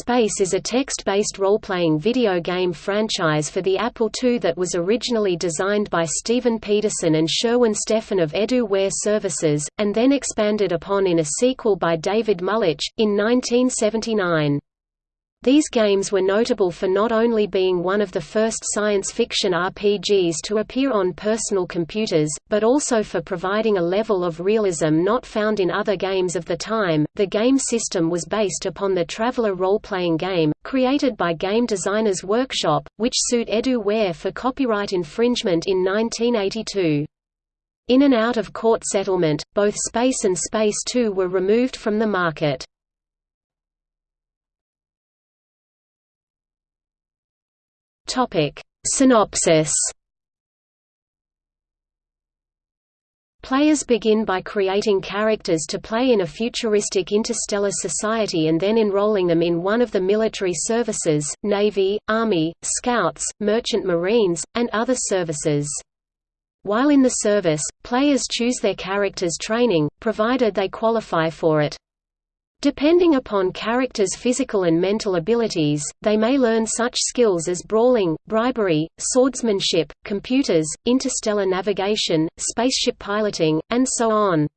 Space is a text-based role-playing video game franchise for the Apple II that was originally designed by Steven Pederson and Sherwin Steffin of Edu-Ware Services, and then expanded upon in a sequel by David Mullich, in 1979. These games were notable for not only being one of the first science fiction RPGs to appear on personal computers, but also for providing a level of realism not found in other games of the time. The game system was based upon the Traveller role-playing game, created by Game Designers Workshop, which sued Edu-Ware for copyright infringement in 1982. In and out of court settlement, both Space and Space 2 were removed from the market. Topic: Synopsis. Players begin by creating characters to play in a futuristic interstellar society and then enrolling them in one of the military services, Navy, Army, Scouts, Merchant Marines, and other services. While in the service, players choose their character's training, provided they qualify for it. Depending upon characters' physical and mental abilities, they may learn such skills as brawling, bribery, swordsmanship, computers, interstellar navigation, spaceship piloting, and so on.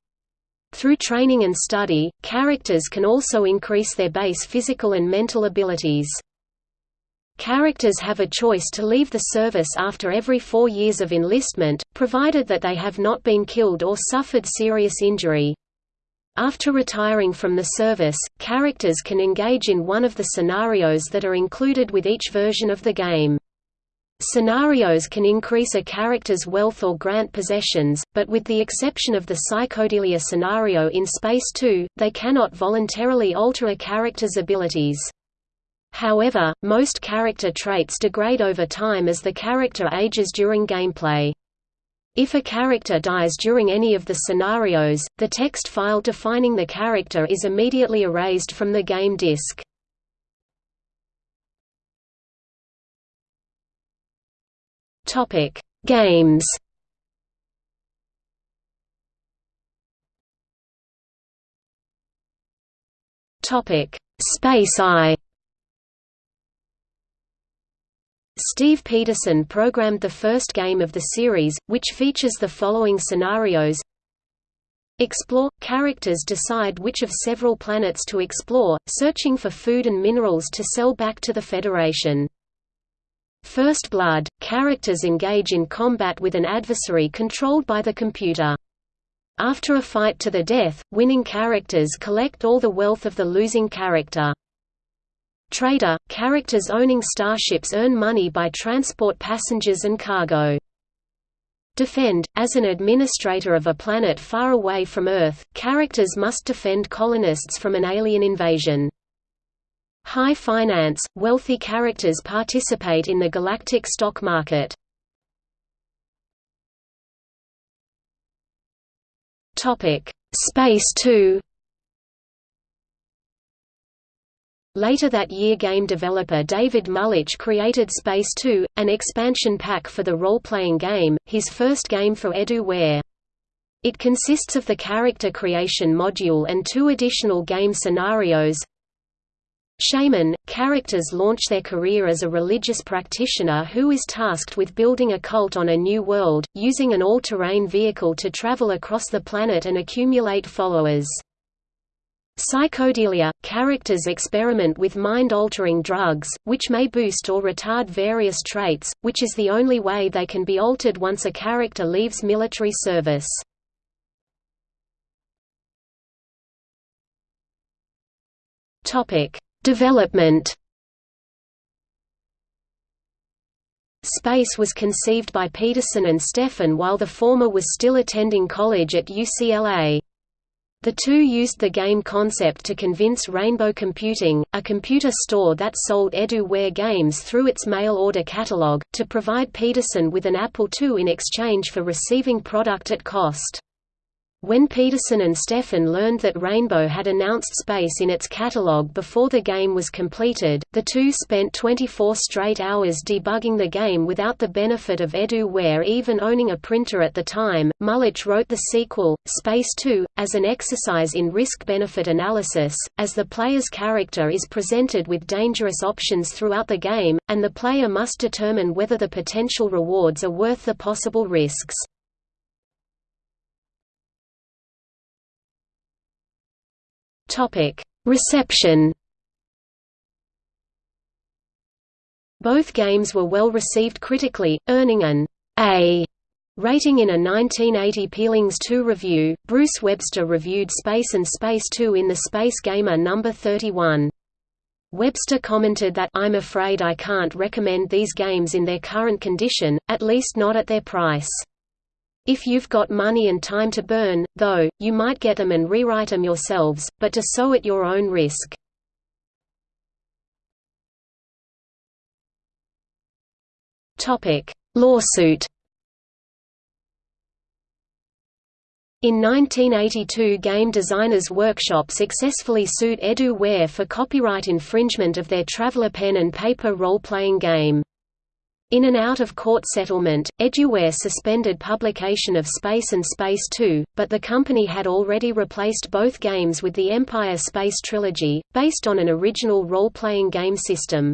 Through training and study, characters can also increase their base physical and mental abilities. Characters have a choice to leave the service after every four years of enlistment, provided that they have not been killed or suffered serious injury. After retiring from the service, characters can engage in one of the scenarios that are included with each version of the game. Scenarios can increase a character's wealth or grant possessions, but with the exception of the psychodelia scenario in Space 2, they cannot voluntarily alter a character's abilities. However, most character traits degrade over time as the character ages during gameplay. If a character dies during any of the scenarios, the text file defining the character is immediately erased from the game disk. Topic: Games. Topic: Space I. Steve Pederson programmed the first game of the series, which features the following scenarios Explore – Characters decide which of several planets to explore, searching for food and minerals to sell back to the Federation. First Blood – Characters engage in combat with an adversary controlled by the computer. After a fight to the death, winning characters collect all the wealth of the losing character. Trader – Characters owning starships earn money by transport passengers and cargo. Defend – As an administrator of a planet far away from Earth, characters must defend colonists from an alien invasion. High Finance – Wealthy characters participate in the galactic stock market. Space 2 Later that year game developer David Mullich created Space 2, an expansion pack for the role-playing game, his first game for Edu-Ware. It consists of the character creation module and two additional game scenarios. Shaman – Characters launch their career as a religious practitioner who is tasked with building a cult on a new world, using an all-terrain vehicle to travel across the planet and accumulate followers. Psychodelia – Characters experiment with mind-altering drugs, which may boost or retard various traits, which is the only way they can be altered once a character leaves military service. Development Space was conceived by Pederson and Steffin while the former was still attending college at UCLA. The two used the game concept to convince Rainbow Computing, a computer store that sold Edu-Ware games through its mail-order catalog, to provide Pederson with an Apple II in exchange for receiving product at cost. When Pederson and Steffin learned that Rainbow had announced Space in its catalog before the game was completed, the two spent 24 straight hours debugging the game without the benefit of EduWare even owning a printer at the time. Mullich wrote the sequel, Space 2, as an exercise in risk-benefit analysis, as the player's character is presented with dangerous options throughout the game, and the player must determine whether the potential rewards are worth the possible risks. Reception. Both games were well received critically, earning an A rating in a 1980 Peelings 2 review. Bruce Webster reviewed Space and Space 2 in the Space Gamer number 31. Webster commented that I'm afraid I can't recommend these games in their current condition, at least not at their price. If you've got money and time to burn, though, you might get them and rewrite them yourselves, but to so at your own risk. Lawsuit In 1982 Game Designers Workshop successfully sued EduWare for copyright infringement of their Traveller pen and paper role-playing game. In an out-of-court settlement, EduWare suspended publication of Space and Space 2, but the company had already replaced both games with the Empire Space Trilogy, based on an original role-playing game system.